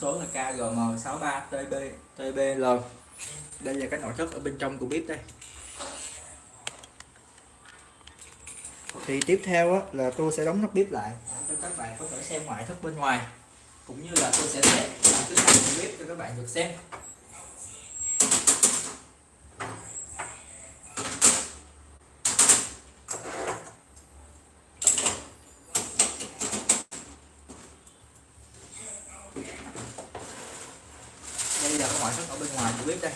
số là KGM63TB TBL đây là cái nội thất ở bên trong của bếp đây. Thì tiếp theo á, là tôi sẽ đóng nắp bếp lại. Để cho các bạn có thể xem ngoại thất bên ngoài cũng như là tôi sẽ test chức năng của bếp cho các bạn được xem. Giờ là cái ngoại ở bên ngoài của bếp đây.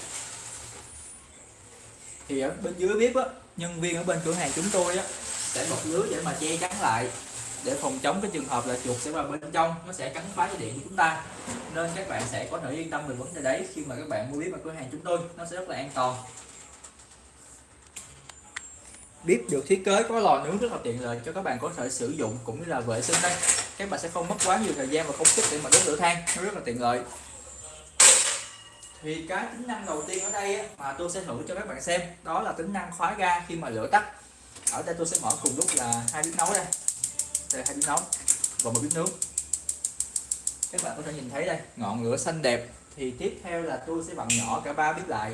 Thì ở bên dưới bếp á, nhân viên ở bên cửa hàng chúng tôi á, sẽ bọc lưới để mà che chắn lại, để phòng chống cái trường hợp là chuột sẽ vào bên trong, nó sẽ cắn phá dây điện của chúng ta. Nên các bạn sẽ có thể yên tâm về vấn đề đấy khi mà các bạn mua bếp ở cửa hàng chúng tôi, nó sẽ rất là an toàn. Bếp được thiết kế có lò nướng rất là tiện lợi cho các bạn có thể sử dụng cũng như là vệ sinh đây. Các bạn sẽ không mất quá nhiều thời gian và công sức để mà đốt lửa than, nó rất là tiện lợi thì cái tính năng đầu tiên ở đây á, mà tôi sẽ thử cho các bạn xem đó là tính năng khóa ga khi mà lửa tắt. Ở đây tôi sẽ mở cùng lúc là hai bếp nấu đây. Đây hai bếp nấu và một bếp nướng các bạn có thể nhìn thấy đây ngọn lửa xanh đẹp. Thì tiếp theo là tôi sẽ vặn nhỏ cả ba bếp lại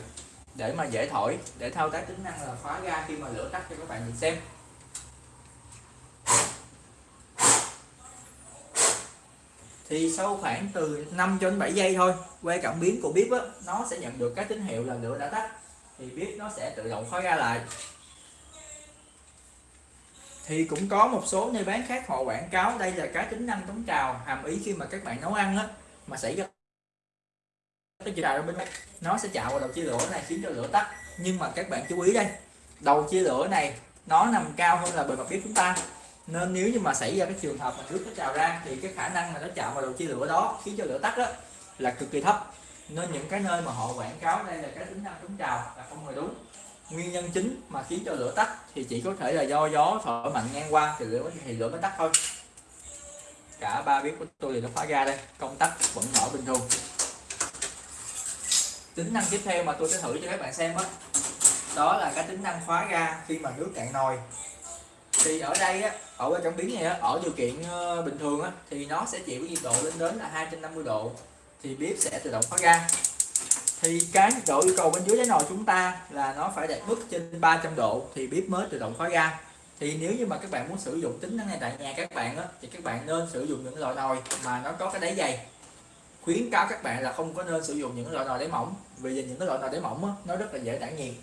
để mà dễ thổi để thao tác tính năng là khóa ga khi mà lửa tắt cho các bạn nhìn xem. Thì sau khoảng từ 5 cho đến 7 giây thôi que cảm biến của bếp á, nó sẽ nhận được cái tín hiệu là lửa đã tắt. Thì bếp nó sẽ tự động khói ra lại. Thì cũng có một số nơi bán khác họ quảng cáo đây là cái tính năng chống trào hàm ý khi mà các bạn nấu ăn á mà xảy ra cái trào bên này, nó sẽ chạm vào đầu chia lửa này khiến cho lửa tắt. Nhưng mà các bạn chú ý đây đầu chia lửa này nó nằm cao hơn là bề mặt bếp chúng ta nên nếu như mà xảy ra cái trường hợp mà nước nó trào ra thì cái khả năng mà nó chạm vào đầu chia lửa đó khiến cho lửa tắt đó là cực kỳ thấp. Nên những cái nơi mà họ quảng cáo đây là cái tính năng chống trào là không hề đúng. Nguyên nhân chính mà khiến cho lửa tắt thì chỉ có thể là do gió thổi mạnh ngang qua thì lửa thì lửa mới tắt thôi. Cả ba bếp của tôi thì nó khóa ga đây công tắc vẫn mở bình thường. Tính năng tiếp theo mà tôi sẽ thử cho các bạn xem đó, đó là cái tính năng khóa ga khi mà nước cạn nồi. Thì ở đây á, ở cái cảm biến này á, ở điều kiện ờ, bình thường á, thì nó sẽ chịu cái nhiệt độ lên đến là 250 độ thì bếp sẽ tự động khóa ga. Thì cái nhiệt độ yêu cầu bên dưới đáy nồi chúng ta là nó phải đạt mức trên 300 độ thì bếp mới tự động khóa ga. Thì nếu như mà các bạn muốn sử dụng tính năng này tại nhà các bạn á, thì các bạn nên sử dụng những loại nồi mà nó có cái đáy dày. Khuyến cáo các bạn là không có nên sử dụng những loại nồi đáy mỏng vì những cái loại nồi đáy mỏng á, nó rất là dễ tản nhiệt.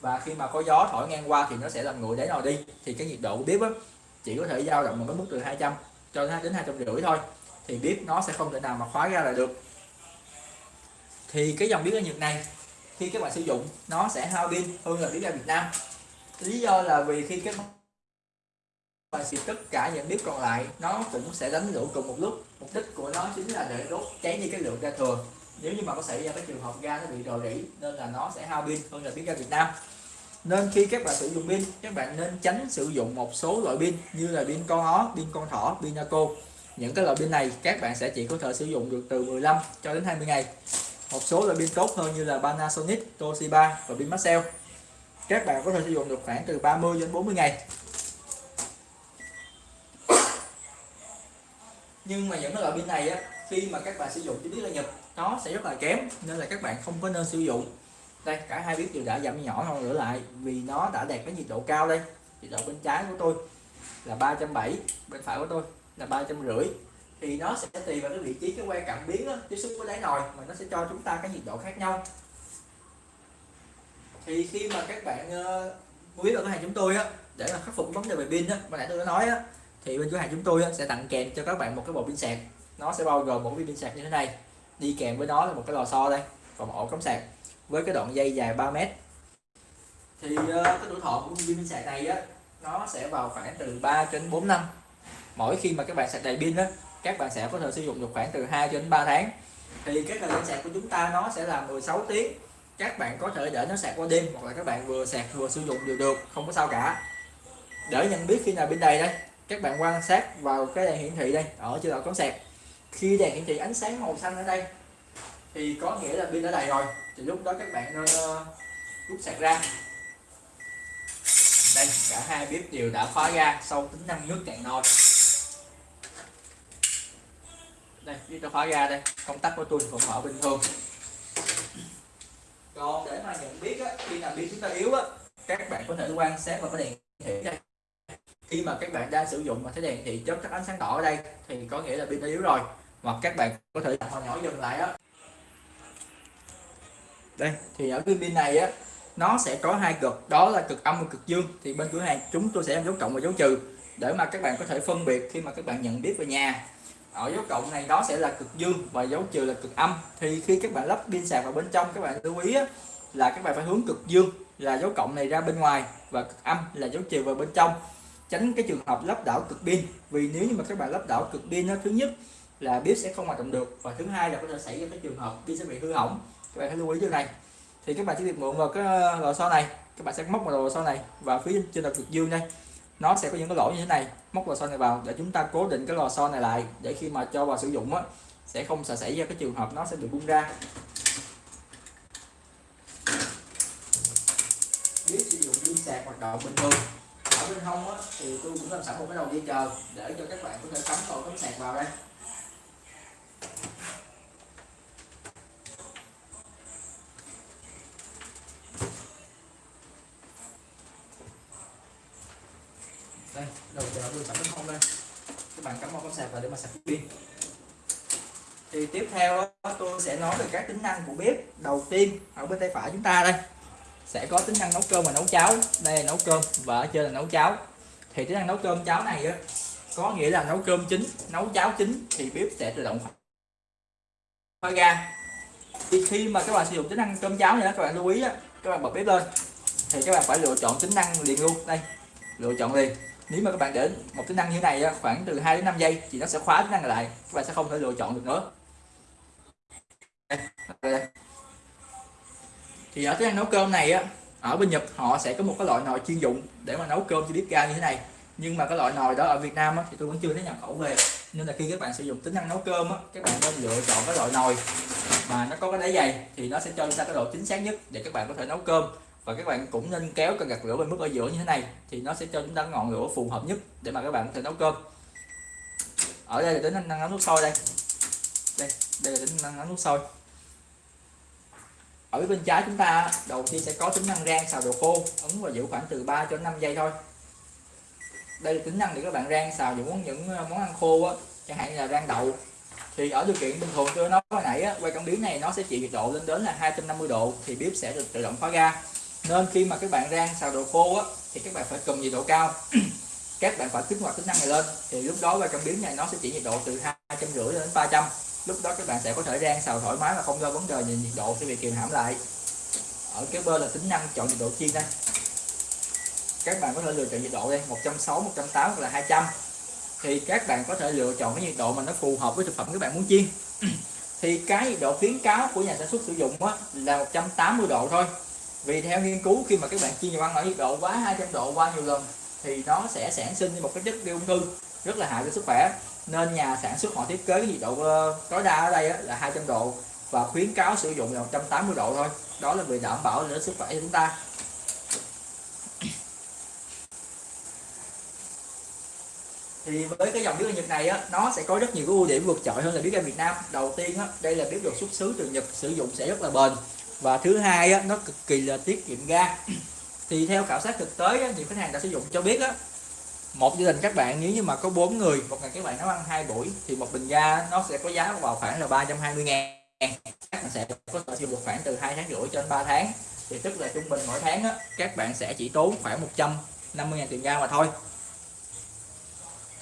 Và khi mà có gió thổi ngang qua thì nó sẽ làm nguội đáy nồi đi thì cái nhiệt độ của bếp á, chỉ có thể dao động một cái mức từ 200 cho đến hai trăm rưỡi thôi, thì bếp nó sẽ không thể nào mà khóa ra lại được. Thì cái dòng bếp ở Nhật này, khi các bạn sử dụng, nó sẽ hao pin hơn là bếp ga Việt Nam. Lý do là vì khi các bạn xịt tất cả những bếp còn lại, nó cũng sẽ đánh lửa cùng một lúc. Mục đích của nó chính là để đốt cháy đi cái lượng ga thừa. Nếu như mà có xảy ra cái trường hợp ga nó bị rò rỉ, nên là nó sẽ hao pin hơn là bếp ga Việt Nam nên khi các bạn sử dụng pin các bạn nên tránh sử dụng một số loại pin như là pin con ó pin con thỏ pin naco. Những cái loại pin này các bạn sẽ chỉ có thể sử dụng được từ 15 cho đến 20 ngày. Một số loại pin tốt hơn như là Panasonic, Toshiba và pin Maxell. Các bạn có thể sử dụng được khoảng từ 30 đến 40 ngày. Nhưng mà những cái loại pin này á khi mà các bạn sử dụng chỉ biết là nhập nó sẽ rất là kém nên là các bạn không có nên sử dụng đây cả hai bếp đều đã giảm nhỏ hơn nữa lại vì nó đã đạt cái nhiệt độ cao đây. Nhiệt độ bên trái của tôi là 370 bên phải của tôi là ba trăm rưỡi. Thì nó sẽ tùy vào cái vị trí cái que cảm biến đó, tiếp xúc với đáy nồi mà nó sẽ cho chúng ta cái nhiệt độ khác nhau. Thì khi mà các bạn uh, mua biết ở cửa hàng chúng tôi á để mà khắc phục vấn đề về pin á mà nãy tôi đã nói á thì bên cửa hàng chúng tôi á, sẽ tặng kèm cho các bạn một cái bộ pin sạc. Nó sẽ bao gồm một cái pin sạc như thế này đi kèm với nó là một cái lò xo đây và một ổ cắm sạc với cái đoạn dây dài 3 mét. Thì uh, cái tuổi thọ của pin sạc này á nó sẽ vào khoảng từ 3 đến 4 năm. Mỗi khi mà các bạn sạc đầy pin á các bạn sẽ có thể sử dụng được khoảng từ 2 đến 3 tháng. Thì cái thời gian sạc của chúng ta nó sẽ là 16 tiếng. Các bạn có thể để nó sạc qua đêm hoặc là các bạn vừa sạc vừa sử dụng đều được không có sao cả. Để nhận biết khi nào pin đầy đây các bạn quan sát vào cái đèn hiển thị đây ở chế độ cắm sạc. Khi đèn hiển thị ánh sáng màu xanh ở đây thì có nghĩa là pin đã đầy rồi. Thì lúc đó các bạn nên rút sạc ra. Đây cả hai bếp đều đã khóa ra sau tính năng nước cạn nồi. Đây bếp đã khóa ra đây. Công tắc của tôi vẫn mở bình thường. Còn để mà nhận biết á, khi nào pin chúng ta yếu á các bạn có thể quan sát vào cái đèn thị đây. Khi mà các bạn đang sử dụng mà thấy đèn thị chớp các ánh sáng đỏ ở đây thì có nghĩa là pin đã yếu rồi. Hoặc các bạn có thể nhỏ dừng lại á đây thì ở cái pin này á nó sẽ có hai cực. Đó là cực âm và cực dương. Thì bên cửa hàng chúng tôi sẽ em dấu cộng và dấu trừ để mà các bạn có thể phân biệt khi mà các bạn nhận biết về nhà. Ở dấu cộng này nó sẽ là cực dương và dấu trừ là cực âm. Thì khi các bạn lắp pin sạc vào bên trong các bạn lưu ý á, là các bạn phải hướng cực dương là dấu cộng này ra bên ngoài và cực âm là dấu trừ vào bên trong. Tránh cái trường hợp lắp đảo cực pin vì nếu như mà các bạn lắp đảo cực pin nó thứ nhất là bếp sẽ không hoạt động được. Và thứ hai là có thể xảy ra cái trường hợp pin sẽ bị hư hỏng. Các bạn hãy lưu ý điều này. Thì các bạn chỉ việc mượn vào cái uh, lò xo này. Các bạn sẽ móc vào lò xo này. Và phía trên là cực dương đây, nó sẽ có những cái lỗ như thế này. Móc lò xo này vào để chúng ta cố định cái lò xo này lại để khi mà cho vào sử dụng á, sẽ không sợ xảy ra cái trường hợp nó sẽ bị bung ra. Biết sử dụng pin sạc hoạt động bình thường. Ở bên hông á, thì tôi cũng làm sẵn một cái đầu dây chờ để cho các bạn có thể cắm cầu cắm sạc vào đây đầu chờ tôi sẵn bên hông đây các bạn cắm vào cắm sạc vào để mà sạc pin thì tiếp theo tôi sẽ nói về các tính năng của bếp đầu tiên ở bên tay phải chúng ta đây. Sẽ có tính năng nấu cơm và nấu cháo. Đây là nấu cơm và ở trên là nấu cháo. Thì tính năng nấu cơm cháo này á, có nghĩa là nấu cơm chính nấu cháo chính thì bếp sẽ tự động khóa ga thì khi mà các bạn sử dụng tính năng cơm cháo này các bạn lưu ý á, các bạn bật bếp lên. Thì các bạn phải lựa chọn tính năng liền luôn. Đây, lựa chọn liền. Nếu mà các bạn để một tính năng như này khoảng từ 2 đến 5 giây thì nó sẽ khóa tính năng lại. Các bạn sẽ không thể lựa chọn được nữa thì ở cái nấu cơm này á ở bên Nhật họ sẽ có một cái loại nồi chuyên dụng để mà nấu cơm cho bếp ga như thế này. Nhưng mà cái loại nồi đó ở Việt Nam á, thì tôi vẫn chưa thấy nhập khẩu về. Nên là khi các bạn sử dụng tính năng nấu cơm á, các bạn nên lựa chọn cái loại nồi mà nó có cái đáy dày thì nó sẽ cho chúng ta cái độ chính xác nhất để các bạn có thể nấu cơm. Và các bạn cũng nên kéo cái gạt lửa bên mức ở giữa như thế này thì nó sẽ cho chúng ta ngọn lửa phù hợp nhất để mà các bạn có thể nấu cơm. Ở đây là tính năng nấu nước sôi đây. Đây đây là tính năng nấu nước sôi. Ở bên trái chúng ta đầu tiên sẽ có tính năng rang xào đồ khô ấn và giữ khoảng từ 3 cho 5 giây thôi. Đây là tính năng để các bạn rang xào những những ờ, món ăn khô á chẳng hạn như là rang đậu. Thì ở điều kiện bình thường tôi nói hồi nãy á, quay cảm biến này nó sẽ chịu nhiệt độ lên đến là 250 độ thì bếp sẽ được tự động khóa ga. Nên khi mà các bạn rang xào đồ khô á thì các bạn phải cầm nhiệt độ cao. Các bạn phải kích hoạt tính năng này lên. Thì lúc đó quay cảm biến này nó sẽ chỉ nhiệt độ từ hai trăm rưỡi đến 300 lúc đó các bạn sẽ có thể rang xào thoải mái mà không do vấn đề về nhiệt độ sẽ bị kìm hãm lại. Ở cái bên là tính năng chọn nhiệt độ chiên đây. Các bạn có thể lựa chọn nhiệt độ đây 160 180 hoặc là 200 thì các bạn có thể lựa chọn cái nhiệt độ mà nó phù hợp với thực phẩm các bạn muốn chiên. Thì cái nhiệt độ khuyến cáo của nhà sản xuất sử dụng á, là 180 độ thôi. Vì theo nghiên cứu khi mà các bạn chiên nhiều ăn ở nhiệt độ quá 200 độ qua nhiều lần thì nó sẽ sản sinh một cái chất gây ung thư rất là hại cho sức khỏe nên nhà sản xuất họ thiết kế cái nhiệt độ ờ, tối đa ở đây là 200 độ và khuyến cáo sử dụng là 180 độ thôi. Đó là vì đảm bảo đến sức khỏe cho chúng ta. Thì với cái dòng bếp Nhật này á nó sẽ có rất nhiều cái ưu điểm vượt trội hơn là bếp ga Việt Nam. Đầu tiên á đây là bếp được xuất xứ từ Nhật sử dụng sẽ rất là bền. Và thứ hai á nó cực kỳ là tiết kiệm ga. Thì theo khảo sát thực tế á, nhiều khách hàng đã sử dụng cho biết á một gia đình các bạn nếu như mà có bốn người một ngày các bạn nấu ăn hai buổi thì một bình ga nó sẽ có giá vào khoảng là 320 ngàn. Các bạn sẽ có thể sử dụng khoảng từ hai tháng rưỡi cho đến 3 tháng. Thì tức là trung bình mỗi tháng á, các bạn sẽ chỉ tốn khoảng 150 ngàn tiền ga mà thôi.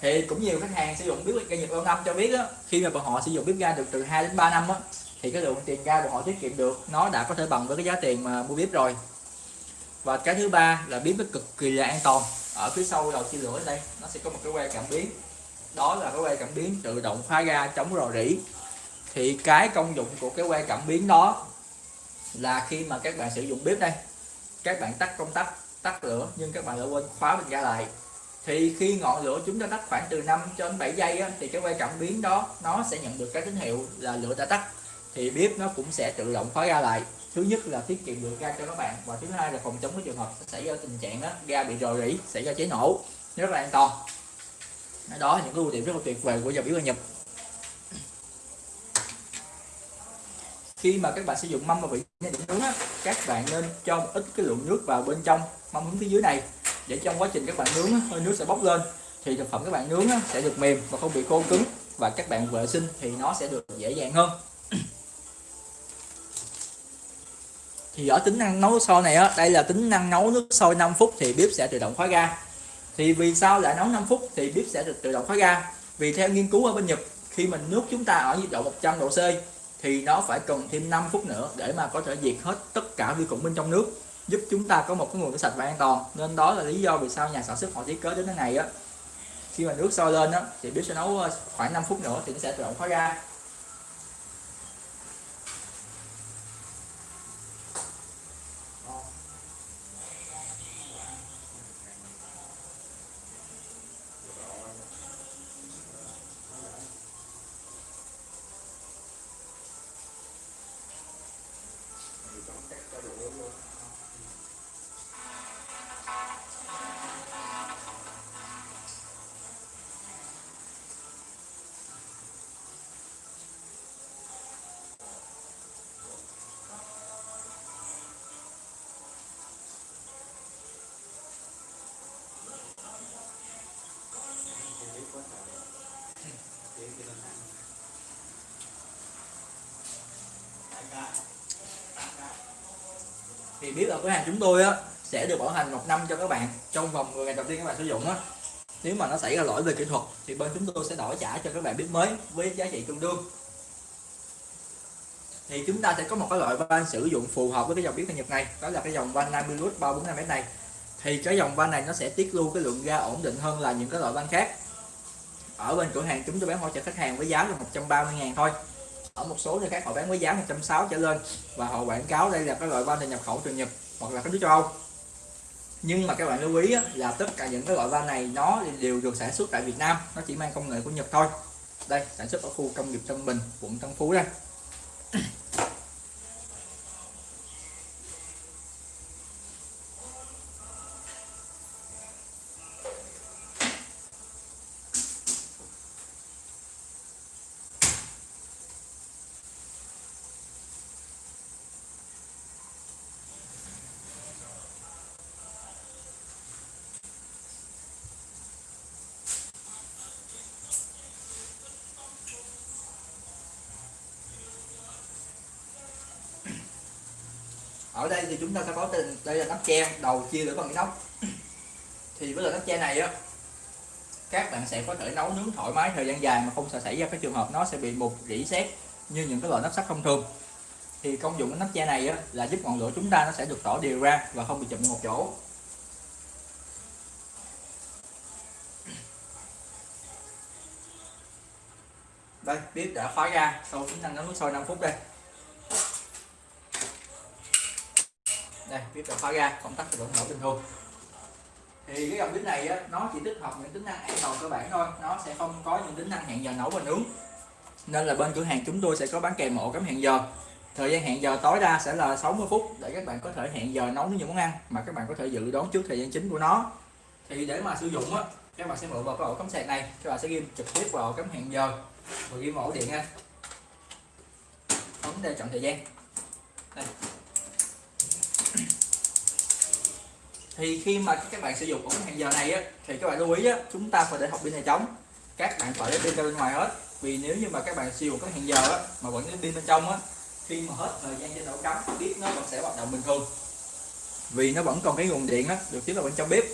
Thì cũng nhiều khách hàng sử dụng bếp ga Nhật lâu năm cho biết á, khi mà bọn họ sử dụng bếp ga được từ 2 đến 3 năm á, thì cái lượng tiền ga bọn họ tiết kiệm được nó đã có thể bằng với cái giá tiền mà mua bếp rồi. Và cái thứ ba là bếp nó cực kỳ là an toàn ở phía sau đầu chia lửa đây nó sẽ có một cái que cảm biến. Đó là cái que cảm biến tự động khóa ga chống rò rỉ. Thì cái công dụng của cái que cảm biến đó là khi mà các bạn sử dụng bếp đây các bạn tắt công tắc tắt lửa nhưng các bạn lại quên khóa bình ga lại. Thì khi ngọn lửa chúng ta tắt khoảng từ 5 cho đến 7 giây á, thì cái que cảm biến đó nó sẽ nhận được cái tín hiệu là lửa đã tắt thì bếp nó cũng sẽ tự động khóa ga lại. Thứ nhất là tiết kiệm được ga cho các bạn. Và thứ hai là phòng chống cái trường hợp xảy ra tình trạng đó, ga bị rò rỉ xảy ra cháy nổ. Rất là an toàn. Đó những cái ưu điểm rất là tuyệt vời của dòng bếp ga Nhật khi mà các bạn sử dụng mâm và vị để nướng á, các bạn nên cho một ít cái lượng nước vào bên trong mâm hướng phía dưới này. Để trong quá trình các bạn nướng á, hơi nước sẽ bốc lên thì thực phẩm các bạn nướng á, sẽ được mềm và không bị khô cứng. Và các bạn vệ sinh thì nó sẽ được dễ dàng hơn. Thì ở tính năng nấu nước sôi này á, đây là tính năng nấu nước sôi 5 phút thì bếp sẽ tự động khóa ga. Thì vì sao lại nấu 5 phút thì bếp sẽ được tự động khóa ga? Vì theo nghiên cứu ở bên Nhật, khi mình nước chúng ta ở nhiệt độ 100 độ C thì nó phải cần thêm 5 phút nữa để mà có thể diệt hết tất cả vi khuẩn bên trong nước, giúp chúng ta có một cái nguồn nước sạch và an toàn. Nên đó là lý do vì sao nhà sản xuất họ thiết kế đến thế này á. Khi mà nước sôi lên á, thì bếp sẽ nấu ờ, khoảng 5 phút nữa thì nó sẽ tự động khóa ga. Thì biết ở cửa hàng chúng tôi á, sẽ được bảo hành một năm cho các bạn trong vòng 10 ngày đầu tiên các bạn sử dụng á. Nếu mà nó xảy ra lỗi về kỹ thuật thì bên chúng tôi sẽ đổi trả cho các bạn biết mới với giá trị tương đương. Thì chúng ta sẽ có một cái loại van sử dụng phù hợp với cái dòng bếp Nhật này đó là cái dòng van 50 lút 345 m này. Thì cái dòng van này nó sẽ tiết lưu cái lượng ga ổn định hơn là những cái loại van khác. Ở bên cửa hàng chúng tôi bán hỗ trợ khách hàng với giá là 130 ngàn thôi ở một số nơi khác họ bán với giá 160 trở lên. Và họ quảng cáo đây là cái loại van nhập khẩu từ Nhật hoặc là các nước châu Âu. Nhưng mà các bạn lưu ý á, là tất cả những cái loại van này nó đều được sản xuất tại Việt Nam. Nó chỉ mang công nghệ của Nhật thôi. Đây sản xuất ở khu công nghiệp Tân Bình quận Tân Phú đây. Ở đây thì chúng ta sẽ có tên đây là nắp che đầu chia lửa bằng inox. Thì với loại nắp che này á các bạn sẽ có thể nấu nướng thoải mái thời gian dài mà không sợ xảy ra cái trường hợp nó sẽ bị mục rỉ sét như những cái loại nắp sắt thông thường. Thì công dụng của nắp che này á, là giúp ngọn lửa chúng ta nó sẽ được tỏ đều ra và không bị chụm một chỗ. Đây bếp đã khóa ra sau tính năng nấu nước sôi 5 phút đây. Đây bếp đã khóa ra công tắc vẫn nổ bình thường. Thì cái dòng bếp này á, nó chỉ tích hợp những tính năng an toàn cơ bản thôi. Nó sẽ không có những tính năng hẹn giờ nấu và nướng nên là bên cửa hàng chúng tôi sẽ có bán kèm ổ cắm hẹn giờ. Thời gian hẹn giờ tối đa sẽ là 60 phút để các bạn có thể hẹn giờ nấu những món ăn mà các bạn có thể dự đoán trước thời gian chính của nó. Thì để mà sử dụng á các bạn sẽ mượn vào cái ổ cắm sạc này. Các bạn sẽ ghim trực tiếp vào ổ cắm hẹn giờ. Và ghim ổ điện nha. Bấm đây chọn thời gian. Đây. Thì khi mà các bạn sử dụng ống hẹn giờ này á, thì các bạn lưu ý á, chúng ta phải để học pin này trống các bạn phải để pin ra bên ngoài hết. Vì nếu như mà các bạn sử dụng cái hẹn giờ á, mà vẫn để pin bên trong á, khi mà hết thời gian trên ổ cắm bếp nó vẫn sẽ hoạt động bình thường. Vì nó vẫn còn cái nguồn điện á, được tiếp vào bên trong bếp.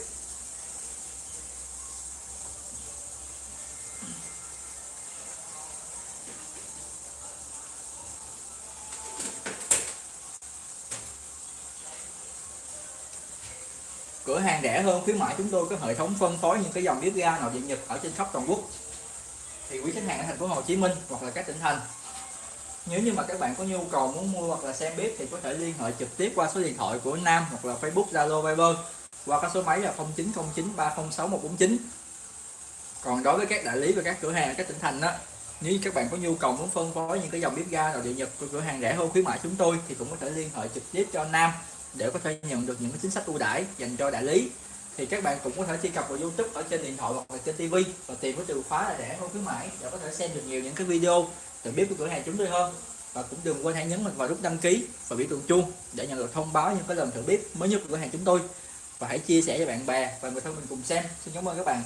Cửa hàng rẻ hơn, khuyến mãi chúng tôi có hệ thống phân phối những cái dòng bếp ga nội địa nhật ở trên khắp toàn quốc. Thì quý khách hàng ở thành phố Hồ Chí Minh hoặc là các tỉnh thành. Nếu như mà các bạn có nhu cầu muốn mua hoặc là xem bếp thì có thể liên hệ trực tiếp qua số điện thoại của Nam hoặc là Facebook, Zalo, Viber, qua các số máy là 0909 306 149 còn đối với các đại lý và các cửa hàng ở các tỉnh thành đó nếu các bạn có nhu cầu muốn phân phối những cái dòng bếp ga nội địa nhật của cửa hàng rẻ hơn, khuyến mại chúng tôi thì cũng có thể liên hệ trực tiếp cho Nam để có thể nhận được những chính sách ưu đãi dành cho đại lý. Thì các bạn cũng có thể truy cập vào YouTube ở trên điện thoại hoặc là trên TV và tìm cái từ khóa là rẻ hơn khuyến mãi để có thể xem được nhiều những cái video từ biết của cửa hàng chúng tôi hơn. Và cũng đừng quên hãy nhấn vào nút đăng ký và biểu tượng chuông để nhận được thông báo những cái lần thử bếp mới nhất của cửa hàng chúng tôi. Và hãy chia sẻ cho bạn bè và người thân mình cùng xem. Xin cảm ơn các bạn.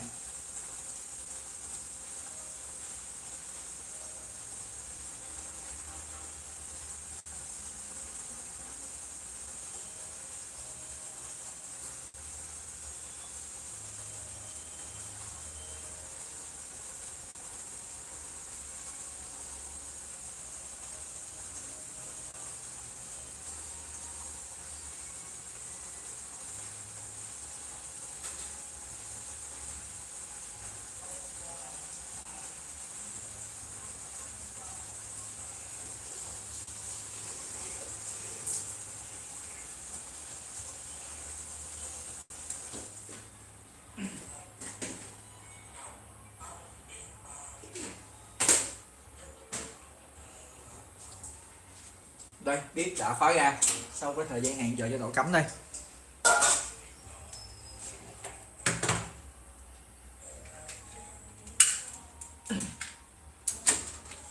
Đây, bếp đã khóa ra. Sau cái thời gian hẹn giờ cho độ cắm đây.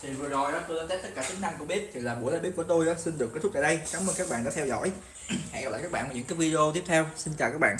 Thì vừa rồi đó, tôi đã test tất cả tính năng của bếp. Thì là buổi live bếp của tôi đó xin được kết thúc tại đây. Cảm ơn các bạn đã theo dõi. Hẹn gặp lại các bạn ở những cái video tiếp theo. Xin chào các bạn.